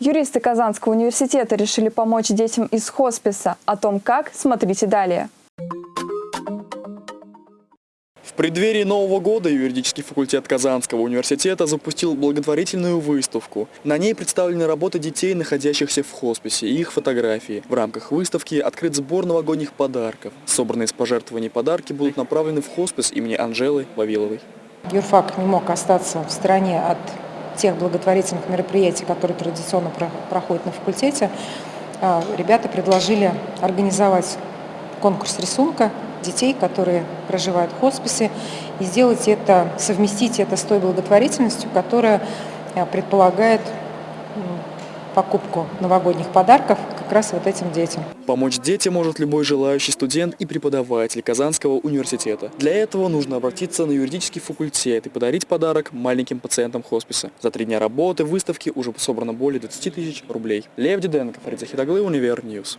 Юристы Казанского университета решили помочь детям из хосписа. О том как, смотрите далее. В преддверии Нового года юридический факультет Казанского университета запустил благотворительную выставку. На ней представлены работы детей, находящихся в хосписе, и их фотографии. В рамках выставки открыт сбор новогодних подарков. Собранные с пожертвований подарки будут направлены в хоспис имени Анжелы Вавиловой. Юрфак не мог остаться в стороне от тех благотворительных мероприятий, которые традиционно проходят на факультете. А, ребята предложили организовать конкурс рисунка детей, которые проживают в хосписе, и сделать это, совместить это с той благотворительностью, которая а, предполагает покупку новогодних подарков как раз вот этим детям. Помочь детям может любой желающий студент и преподаватель Казанского университета. Для этого нужно обратиться на юридический факультет и подарить подарок маленьким пациентам хосписа. За три дня работы выставки уже собрано более 20 тысяч рублей. Лев Диденко, Фарид Захидаглы, Универ News.